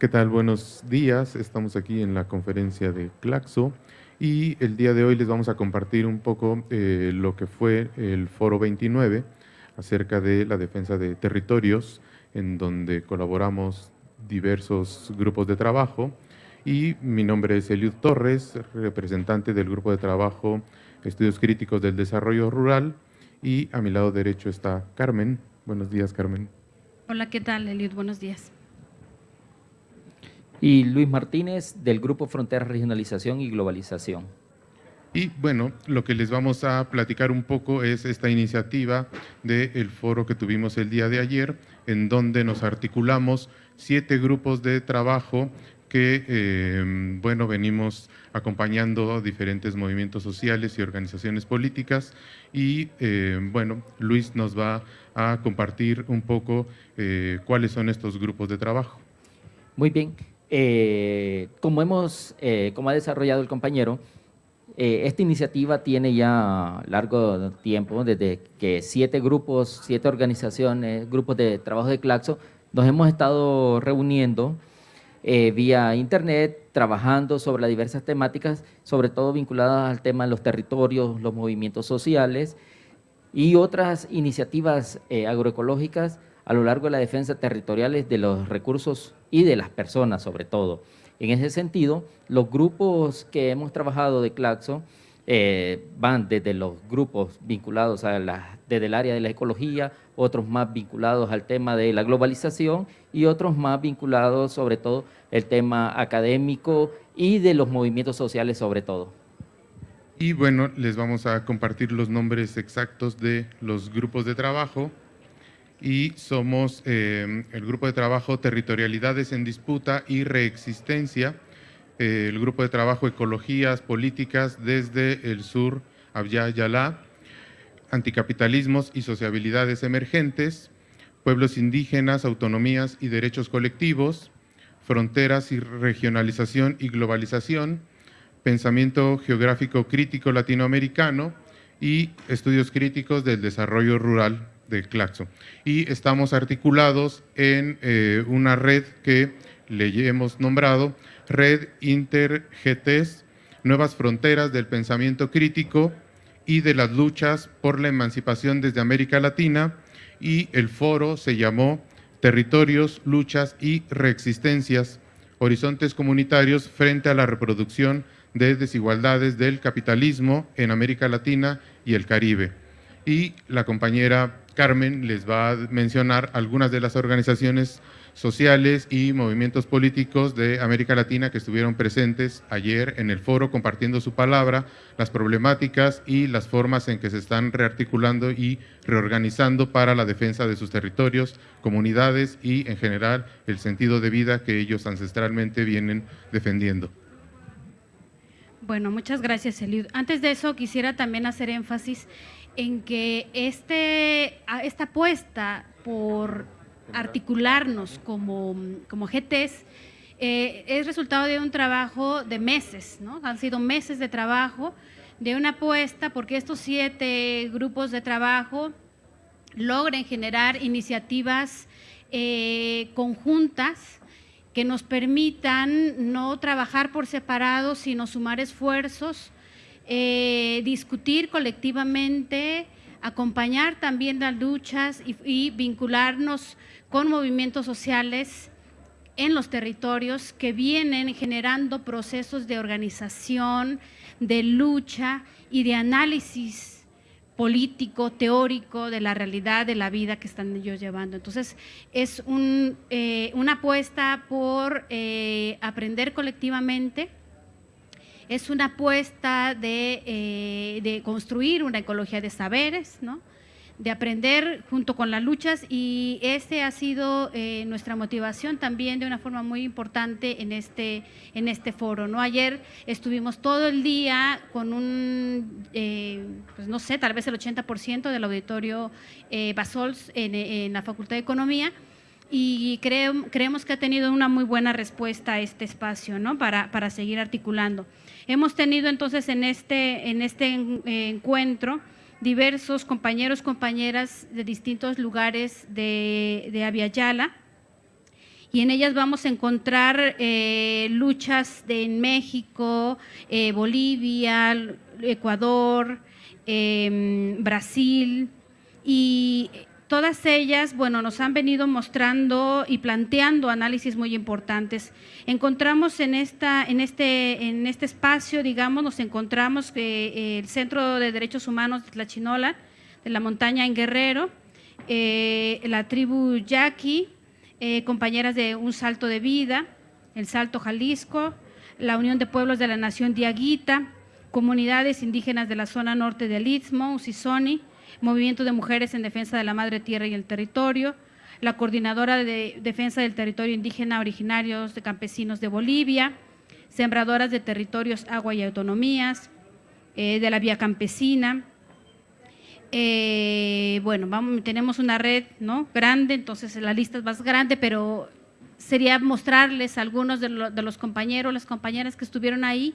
¿Qué tal? Buenos días. Estamos aquí en la conferencia de Claxo y el día de hoy les vamos a compartir un poco eh, lo que fue el Foro 29 acerca de la defensa de territorios, en donde colaboramos diversos grupos de trabajo. Y mi nombre es Eliud Torres, representante del grupo de trabajo Estudios Críticos del Desarrollo Rural. Y a mi lado derecho está Carmen. Buenos días, Carmen. Hola, ¿qué tal, Eliud? Buenos días y Luis Martínez del Grupo Frontera Regionalización y Globalización. Y bueno, lo que les vamos a platicar un poco es esta iniciativa del foro que tuvimos el día de ayer, en donde nos articulamos siete grupos de trabajo que, eh, bueno, venimos acompañando diferentes movimientos sociales y organizaciones políticas y, eh, bueno, Luis nos va a compartir un poco eh, cuáles son estos grupos de trabajo. Muy bien, eh, como, hemos, eh, como ha desarrollado el compañero, eh, esta iniciativa tiene ya largo tiempo, desde que siete grupos, siete organizaciones, grupos de trabajo de Claxo, nos hemos estado reuniendo vía internet, trabajando sobre las diversas temáticas, sobre todo vinculadas al tema de los territorios, los movimientos sociales y otras iniciativas agroecológicas a lo largo de la defensa territoriales de los recursos y de las personas sobre todo. En ese sentido, los grupos que hemos trabajado de Claxo eh, van desde los grupos vinculados a la, desde el área de la ecología, otros más vinculados al tema de la globalización y otros más vinculados sobre todo el tema académico y de los movimientos sociales sobre todo. Y bueno, les vamos a compartir los nombres exactos de los grupos de trabajo y somos eh, el grupo de trabajo Territorialidades en Disputa y Reexistencia, eh, el grupo de trabajo Ecologías Políticas desde el sur, Abya Yalá, Anticapitalismos y Sociabilidades Emergentes, Pueblos Indígenas, Autonomías y Derechos Colectivos, Fronteras y Regionalización y Globalización, Pensamiento Geográfico Crítico Latinoamericano y Estudios Críticos del Desarrollo Rural de Claxo. Y estamos articulados en eh, una red que le hemos nombrado Red Inter-GTs, Nuevas Fronteras del Pensamiento Crítico y de las Luchas por la Emancipación desde América Latina, y el foro se llamó Territorios, Luchas y Reexistencias, Horizontes Comunitarios frente a la reproducción de desigualdades del capitalismo en América Latina y el Caribe. Y la compañera Carmen les va a mencionar algunas de las organizaciones sociales y movimientos políticos de América Latina que estuvieron presentes ayer en el foro compartiendo su palabra, las problemáticas y las formas en que se están rearticulando y reorganizando para la defensa de sus territorios, comunidades y en general el sentido de vida que ellos ancestralmente vienen defendiendo. Bueno, muchas gracias, Eliud. Antes de eso, quisiera también hacer énfasis en que este, esta apuesta por articularnos como, como GTs eh, es resultado de un trabajo de meses, ¿no? Han sido meses de trabajo, de una apuesta porque estos siete grupos de trabajo logren generar iniciativas eh, conjuntas que nos permitan no trabajar por separado, sino sumar esfuerzos eh, discutir colectivamente, acompañar también las luchas y, vincularnos con movimientos sociales en los territorios que vienen generando procesos de organización, de lucha y de análisis político, teórico de la realidad de la vida que están ellos llevando. Entonces, es eh, una apuesta por eh, aprender colectivamente, es una apuesta eh, de, construir una ecología de saberes, ¿no? de aprender junto con las luchas y ese ha sido eh, nuestra motivación también de una forma muy importante en este, en este foro. ¿no? Ayer estuvimos todo el día con un, eh, pues no sé, tal vez el 80% del auditorio Basols en, la Facultad de Economía y creemos que ha tenido una muy buena respuesta a este espacio ¿no? para seguir articulando. Hemos tenido entonces en este, en este encuentro diversos compañeros, compañeras de distintos lugares de, de y en ellas vamos a encontrar eh, luchas de, México, eh, Bolivia, Ecuador, em, Brasil y todas ellas, bueno, nos han venido mostrando y planteando análisis muy importantes. Encontramos en, esta, en, este, en este espacio, digamos, nos encontramos eh, el Centro de Derechos Humanos de Tlachinola, de la montaña en Guerrero, la tribu Yaqui, eh, compañeras de Un Salto de Vida, el Salto Jalisco, la Unión de Pueblos de la Nación Diaguita, comunidades indígenas de la zona norte del Istmo, Usisoni, Movimiento de Mujeres en Defensa de la Madre Tierra y el Territorio, la Coordinadora de Defensa del Territorio Indígena Originarios de Campesinos de Bolivia, Sembradoras de Territorios, Agua y Autonomías, eh, de la Vía Campesina, eh, bueno, vamos, tenemos una red ¿no? grande, entonces la lista es más grande, pero sería mostrarles algunos de, los compañeros, las compañeras que estuvieron ahí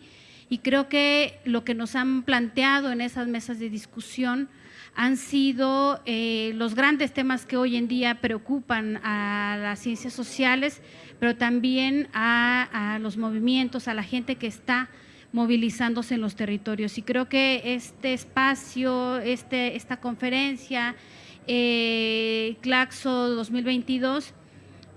y creo que lo que nos han planteado en esas mesas de discusión han sido eh, los grandes temas que hoy en día preocupan a las ciencias sociales, pero también a los movimientos, a la gente que está movilizándose en los territorios. Y creo que este espacio, este, esta conferencia, eh, Claxo 2022,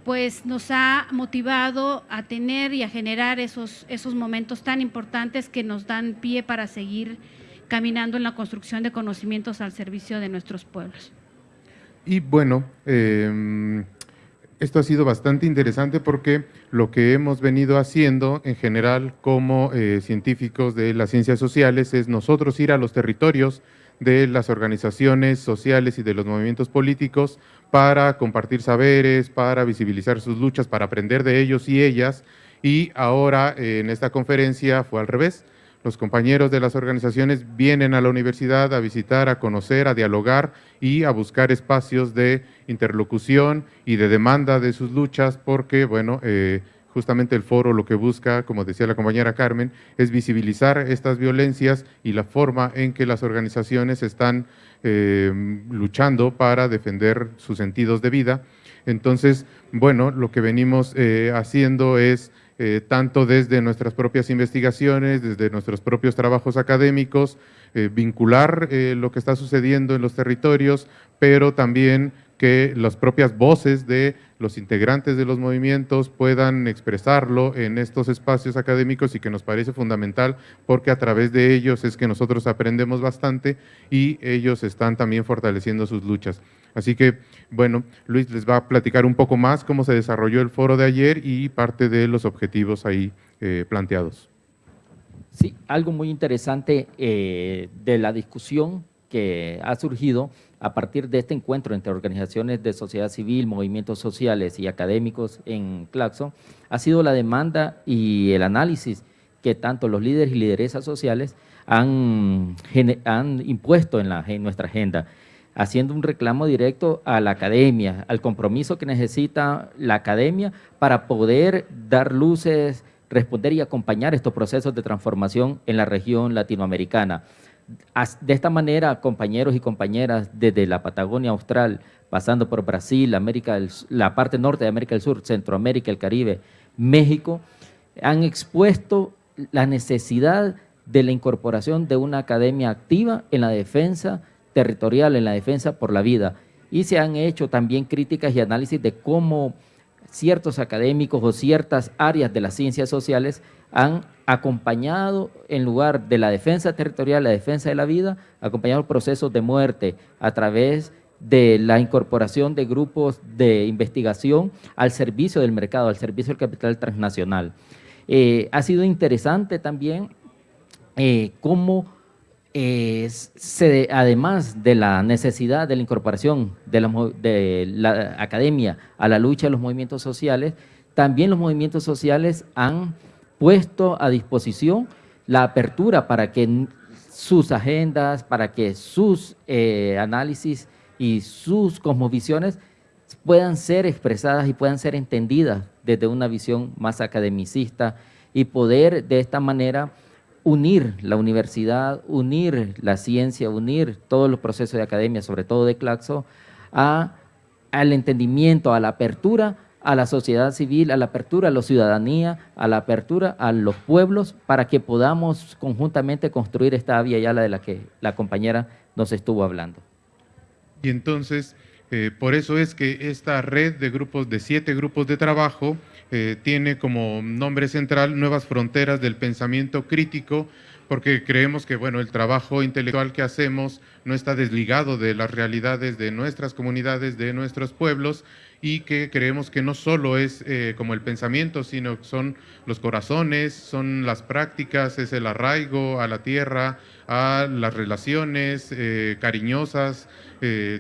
pues nos ha motivado a tener y a generar esos, esos momentos tan importantes que nos dan pie para seguir caminando en la construcción de conocimientos al servicio de nuestros pueblos. Y bueno, eh, esto ha sido bastante interesante porque lo que hemos venido haciendo en general como eh, científicos de las ciencias sociales es nosotros ir a los territorios de las organizaciones sociales y de los movimientos políticos para compartir saberes, para visibilizar sus luchas, para aprender de ellos y ellas. Y ahora eh, en esta conferencia fue al revés los compañeros de las organizaciones vienen a la universidad a visitar, a conocer, a dialogar y a buscar espacios de interlocución y de demanda de sus luchas porque, bueno, eh, justamente el foro lo que busca, como decía la compañera Carmen, es visibilizar estas violencias y la forma en que las organizaciones están eh, luchando para defender sus sentidos de vida. Entonces, bueno, lo que venimos eh, haciendo es eh, tanto desde nuestras propias investigaciones, desde nuestros propios trabajos académicos, vincular lo que está sucediendo en los territorios, pero también que las propias voces de los integrantes de los movimientos puedan expresarlo en estos espacios académicos y que nos parece fundamental porque a través de ellos es que nosotros aprendemos bastante y ellos están también fortaleciendo sus luchas. Así que, bueno, Luis les va a platicar un poco más cómo se desarrolló el foro de ayer y parte de los objetivos ahí eh, planteados. Sí, algo muy interesante eh, de la discusión que ha surgido a partir de este encuentro entre organizaciones de sociedad civil, movimientos sociales y académicos en Claxo, ha sido la demanda y el análisis que tanto los líderes y lideresas sociales han, han impuesto en, la, en nuestra agenda haciendo un reclamo directo a la academia, al compromiso que necesita la academia para poder dar luces, responder y acompañar estos procesos de transformación en la región latinoamericana. De esta manera, compañeros y compañeras desde la Patagonia Austral, pasando por Brasil, América la parte norte de América del Sur, Centroamérica, el Caribe, México, han expuesto la necesidad de la incorporación de una academia activa en la defensa territorial en la defensa por la vida. Y se han hecho también críticas y análisis de cómo ciertos académicos o ciertas áreas de las ciencias sociales han acompañado, en lugar de la defensa territorial, la defensa de la vida, acompañado procesos de muerte a través de la incorporación de grupos de investigación al servicio del mercado, al servicio del capital transnacional. Eh, ha sido interesante también eh, cómo además de la necesidad de la incorporación de la, academia a la lucha de los movimientos sociales, también los movimientos sociales han puesto a disposición la apertura para que sus agendas, para que sus eh, análisis y sus cosmovisiones puedan ser expresadas y puedan ser entendidas desde una visión más academicista y poder de esta manera unir la universidad, unir la ciencia, unir todos los procesos de academia, sobre todo de Claxo, a, al entendimiento, a la apertura a la sociedad civil, a la apertura a la ciudadanía, a la apertura a los pueblos, para que podamos conjuntamente construir esta vía ya la de la que la compañera nos estuvo hablando. Y entonces, eh, por eso es que esta red de grupos, de siete grupos de trabajo, eh, tiene como nombre central Nuevas Fronteras del Pensamiento Crítico, porque creemos que bueno, el trabajo intelectual que hacemos no está desligado de las realidades de nuestras comunidades, de nuestros pueblos, y que creemos que no solo es eh, como el pensamiento, sino que son los corazones, son las prácticas, es el arraigo a la tierra, a las relaciones eh, cariñosas,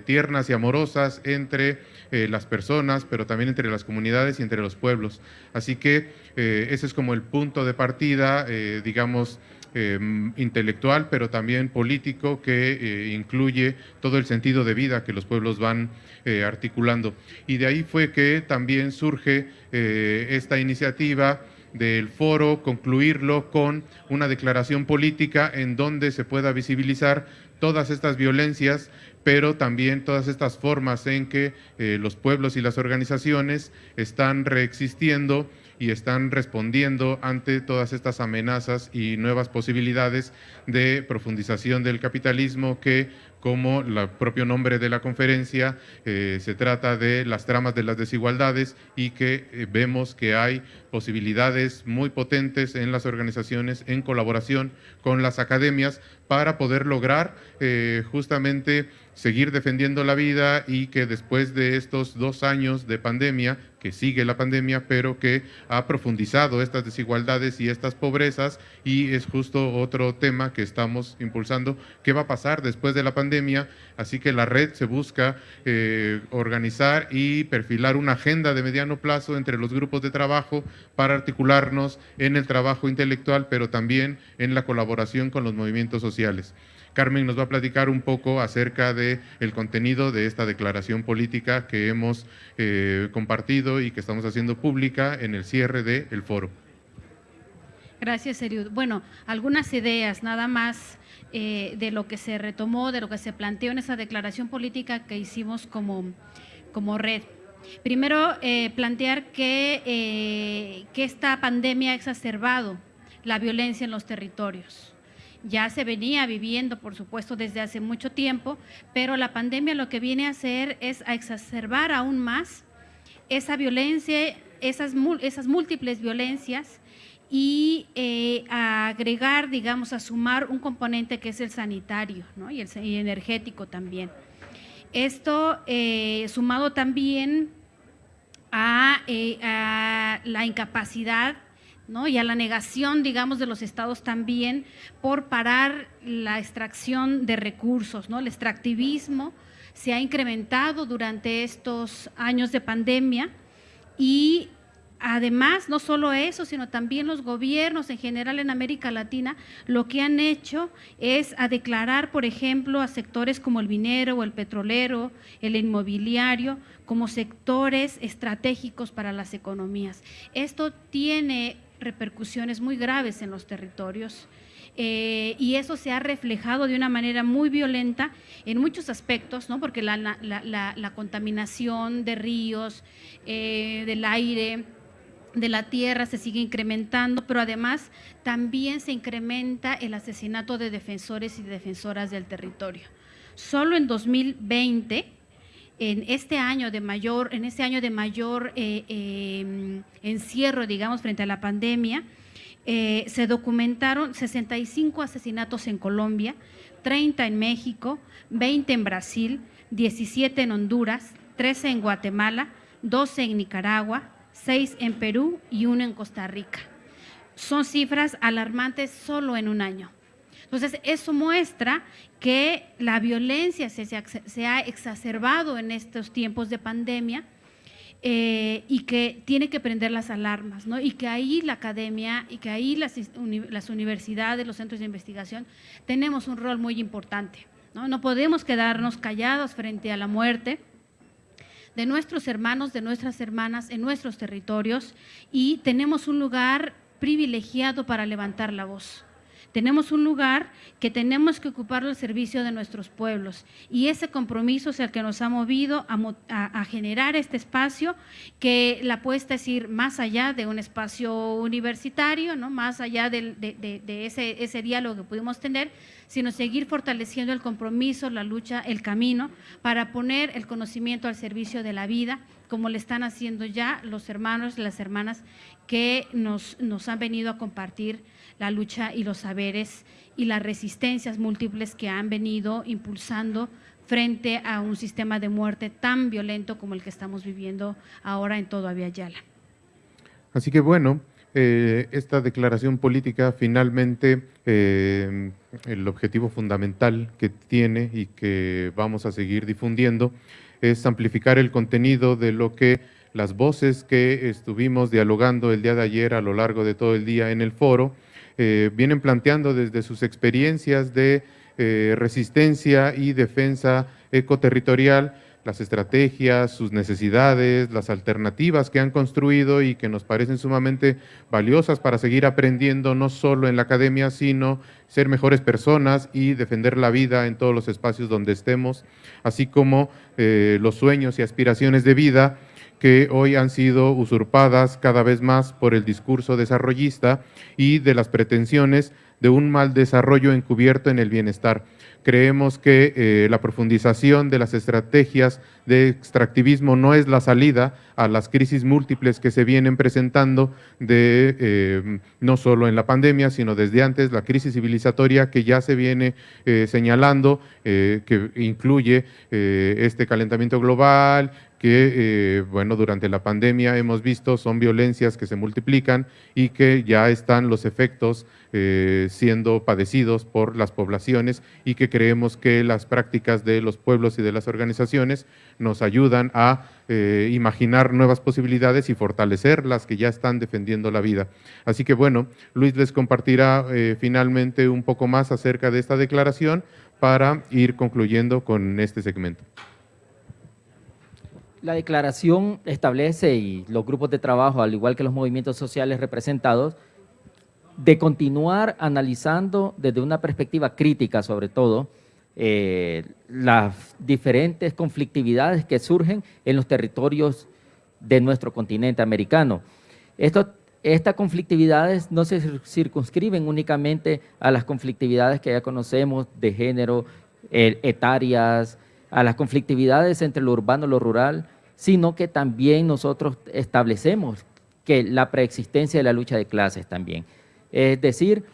tiernas y amorosas entre las personas, pero también entre las comunidades y entre los pueblos. Así que ese es como el punto de partida, digamos, Em, intelectual, pero también político, que eh, incluye todo el sentido de vida que los pueblos van eh, articulando. Y de ahí fue que también surge eh, esta iniciativa del foro, concluirlo con una declaración política en donde se pueda visibilizar todas estas violencias, pero también todas estas formas en que los pueblos y las organizaciones están reexistiendo y están respondiendo ante todas estas amenazas y nuevas posibilidades de profundización del capitalismo que como el propio nombre de la conferencia, eh, se trata de las tramas de las desigualdades y que eh, vemos que hay posibilidades muy potentes en las organizaciones en colaboración con las academias para poder lograr eh, justamente seguir defendiendo la vida y que después de estos dos años de pandemia, que sigue la pandemia, pero que ha profundizado estas desigualdades y estas pobrezas, y es justo otro tema que estamos impulsando, qué va a pasar después de la pandemia, así que la red se busca eh, organizar y perfilar una agenda de mediano plazo entre los grupos de trabajo para articularnos en el trabajo intelectual, pero también en la colaboración con los movimientos sociales. Carmen nos va a platicar un poco acerca el contenido de esta declaración política que hemos eh, compartido y que estamos haciendo pública en el cierre del foro. Gracias, Eriud. Bueno, algunas ideas nada más eh, de lo que se retomó, de lo que se planteó en esa declaración política que hicimos como, como red. Primero, eh, plantear que, que esta pandemia ha exacerbado la violencia en los territorios ya se venía viviendo, por supuesto, desde hace mucho tiempo, pero la pandemia lo que viene a hacer es a exacerbar aún más esa violencia, esas, múltiples violencias y eh, a agregar, digamos, a sumar un componente que es el sanitario y el energético también. Esto eh, sumado también a, eh, a la incapacidad y a la negación, digamos, de los estados también por parar la extracción de recursos. El extractivismo se ha incrementado durante estos años de pandemia y además, no solo eso, sino también los gobiernos en general en América Latina, lo que han hecho es a declarar, por ejemplo, a sectores como el minero o el petrolero, el inmobiliario, como sectores estratégicos para las economías. Esto tiene repercusiones muy graves en los territorios. Eh, y eso se ha reflejado de una manera muy violenta en muchos aspectos, ¿no? porque la, contaminación de ríos, eh, del aire, de la tierra se sigue incrementando, pero además también se incrementa el asesinato de defensores y defensoras del territorio. Solo en 2020 en este año de mayor, en este año de mayor eh, em, encierro, digamos, frente a la pandemia, eh, se documentaron 65 asesinatos en Colombia, 30 en México, 20 en Brasil, 17 en Honduras, 13 en Guatemala, 12 en Nicaragua, 6 en Perú y 1 en Costa Rica. Son cifras alarmantes solo en un año. Entonces, eso muestra que la violencia se, ha exacerbado en estos tiempos de pandemia eh, y que tiene que prender las alarmas, ¿no? Y que ahí la academia y que ahí las, las universidades, los centros de investigación, tenemos un rol muy importante, ¿no? No podemos quedarnos callados frente a la muerte de nuestros hermanos, de nuestras hermanas en nuestros territorios y tenemos un lugar privilegiado para levantar la voz Tenemos un lugar que tenemos que ocuparlo al servicio de nuestros pueblos y ese compromiso es el que nos ha movido a, generar este espacio que la apuesta es ir más allá de un espacio universitario, ¿no? más allá de, ese, diálogo que pudimos tener, sino seguir fortaleciendo el compromiso, la lucha, el camino para poner el conocimiento al servicio de la vida como le están haciendo ya los hermanos y las hermanas que nos, nos han venido a compartir la lucha y los saberes y las resistencias múltiples que han venido impulsando frente a un sistema de muerte tan violento como el que estamos viviendo ahora en todo Aviala. Así que bueno, eh, esta declaración política finalmente eh, el objetivo fundamental que tiene y que vamos a seguir difundiendo es amplificar el contenido de lo que las voces que estuvimos dialogando el día de ayer a lo largo de todo el día en el foro eh, vienen planteando desde sus experiencias de eh, resistencia y defensa ecoterritorial las estrategias, sus necesidades, las alternativas que han construido y que nos parecen sumamente valiosas para seguir aprendiendo no solo en la academia, sino ser mejores personas y defender la vida en todos los espacios donde estemos, así como eh, los sueños y aspiraciones de vida que hoy han sido usurpadas cada vez más por el discurso desarrollista y de las pretensiones de un mal desarrollo encubierto en el bienestar. Creemos que eh, la profundización de las estrategias de extractivismo no es la salida a las crisis múltiples que se vienen presentando de, eh, no solo en la pandemia, sino desde antes, la crisis civilizatoria que ya se viene eh, señalando, que incluye este calentamiento global, que, eh, bueno, durante la pandemia hemos visto son violencias que se multiplican y que ya están los efectos eh, siendo padecidos por las poblaciones y que creemos que las prácticas de los pueblos y de las organizaciones nos ayudan a eh, imaginar nuevas posibilidades y fortalecer las que ya están defendiendo la vida. Así que, bueno, Luis les compartirá finalmente un poco más acerca de esta declaración para ir concluyendo con este segmento. La declaración establece, y los grupos de trabajo, al igual que los movimientos sociales representados, de continuar analizando desde una perspectiva crítica, sobre todo, eh, las diferentes conflictividades que surgen en los territorios de nuestro continente americano. estas conflictividades no se circunscriben únicamente a las conflictividades que ya conocemos de género, eh, etarias, a las conflictividades entre lo urbano y lo rural, sino que también nosotros establecemos que la preexistencia de la lucha de clases también. Es decir,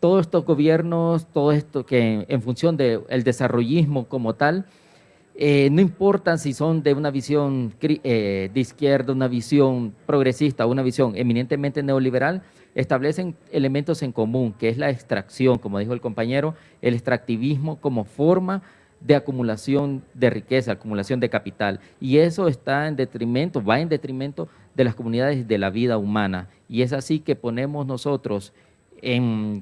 todos estos gobiernos, todo esto que en función del desarrollismo como tal, eh, no importa si son de una visión eh, de izquierda, una visión progresista una visión eminentemente neoliberal, establecen elementos en común, que es la extracción, como dijo el compañero, el extractivismo como forma de acumulación de riqueza, acumulación de capital. Y eso está en detrimento, va en detrimento de las comunidades de la vida humana. Y es así que ponemos nosotros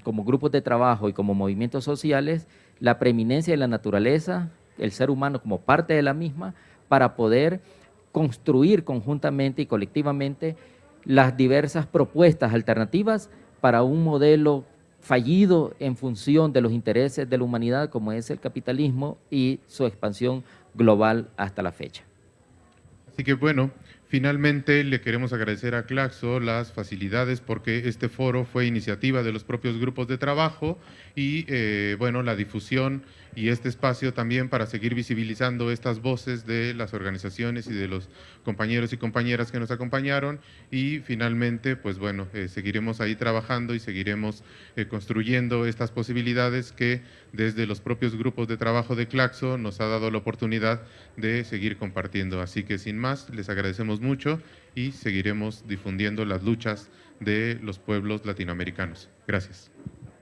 como grupos de trabajo y como movimientos sociales la preeminencia de la naturaleza, el ser humano como parte de la misma, para poder construir conjuntamente y colectivamente las diversas propuestas alternativas para un modelo fallido en función de los intereses de la humanidad como es el capitalismo y su expansión global hasta la fecha. Así que bueno, Finalmente, le queremos agradecer a Claxo las facilidades porque este foro fue iniciativa de los propios grupos de trabajo y, eh, bueno, la difusión y este espacio también para seguir visibilizando estas voces de las organizaciones y de los compañeros y compañeras que nos acompañaron y finalmente, pues bueno, eh, seguiremos ahí trabajando y seguiremos eh, construyendo estas posibilidades que desde los propios grupos de trabajo de Claxo nos ha dado la oportunidad de seguir compartiendo. Así que sin más, les agradecemos mucho y seguiremos difundiendo las luchas de los pueblos latinoamericanos. Gracias.